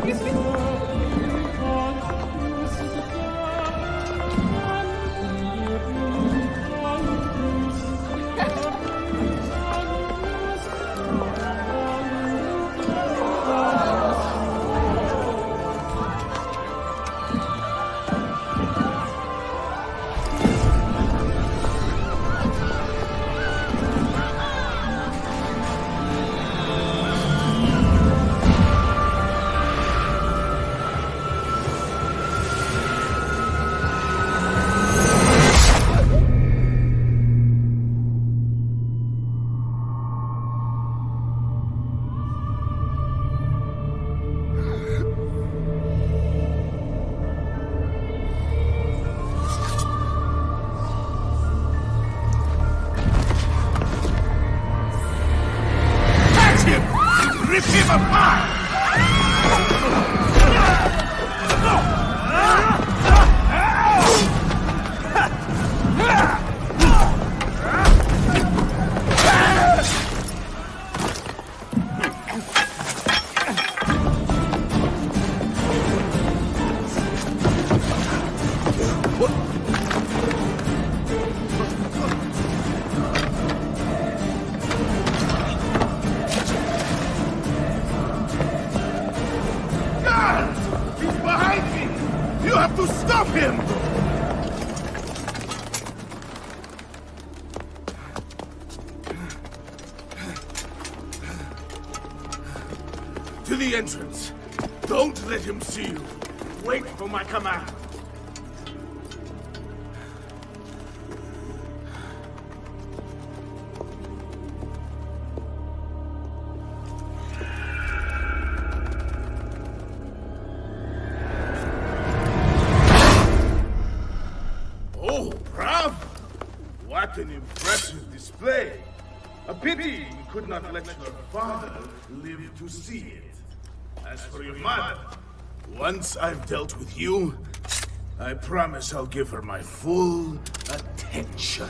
Thank you. Entrance. Don't let him see you. Wait for my command. What an impressive display! A pity you could not let your father live to see it. As for your mother, once I've dealt with you, I promise I'll give her my full attention.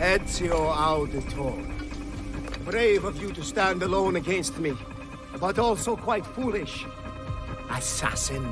Ezio Auditore. Brave of you to stand alone against me, but also quite foolish. Assassin.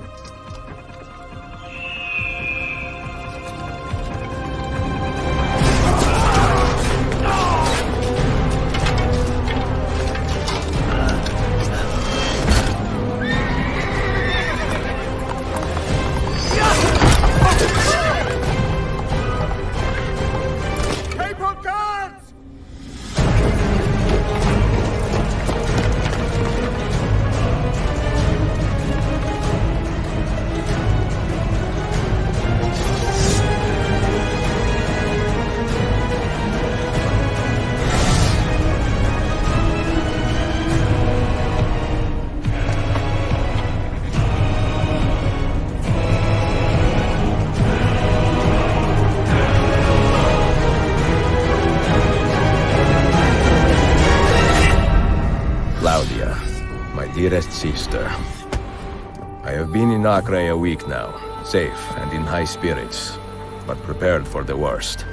Dearest sister. I have been in Acre a week now, safe and in high spirits, but prepared for the worst.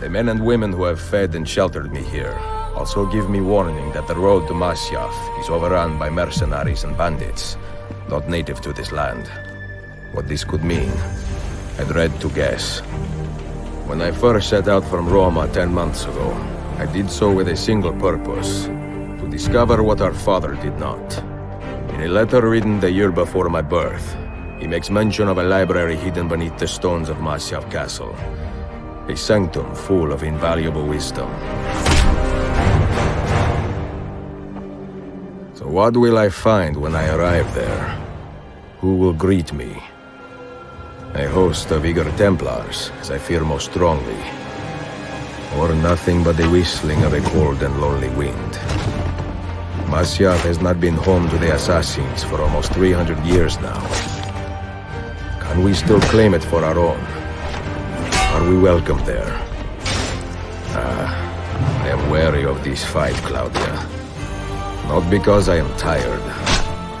The men and women who have fed and sheltered me here also give me warning that the road to Masyaf is overrun by mercenaries and bandits, not native to this land. What this could mean, I dread to guess. When I first set out from Roma ten months ago, I did so with a single purpose, discover what our father did not. In a letter written the year before my birth, he makes mention of a library hidden beneath the stones of Masyaf Castle. A sanctum full of invaluable wisdom. So what will I find when I arrive there? Who will greet me? A host of eager Templars, as I fear most strongly. Or nothing but the whistling of a cold and lonely wind. Masyaf has not been home to the Assassins for almost 300 years now. Can we still claim it for our own? Are we welcome there? Ah, I am wary of this fight, Claudia. Not because I am tired,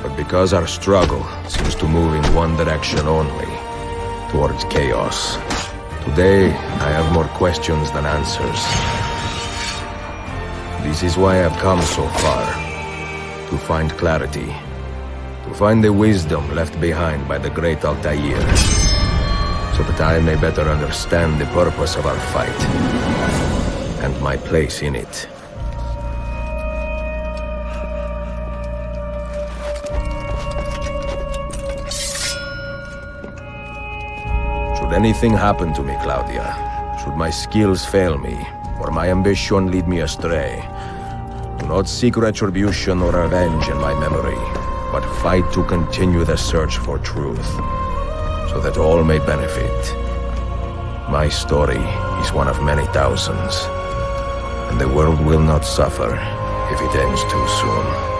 but because our struggle seems to move in one direction only, towards chaos. Today, I have more questions than answers. This is why I've come so far. To find clarity. To find the wisdom left behind by the great Altair. So that I may better understand the purpose of our fight. And my place in it. Should anything happen to me, Claudia, should my skills fail me, or my ambition lead me astray, not seek retribution or revenge in my memory, but fight to continue the search for truth, so that all may benefit. My story is one of many thousands, and the world will not suffer if it ends too soon.